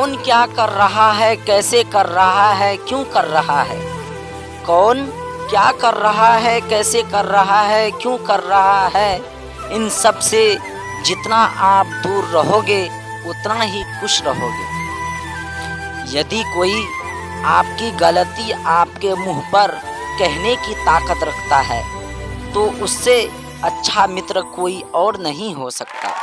कौन क्या कर रहा है, कैसे कर रहा है, क्यों कर रहा है? कौन क्या कर रहा है, कैसे कर रहा है, क्यों कर रहा है? इन सबसे जितना आप दूर रहोगे, उतना ही खुश रहोगे। यदि कोई आपकी गलती आपके मुँह पर कहने की ताकत रखता है तो उससे अच्छा मित्र कोई और नहीं हो सकता।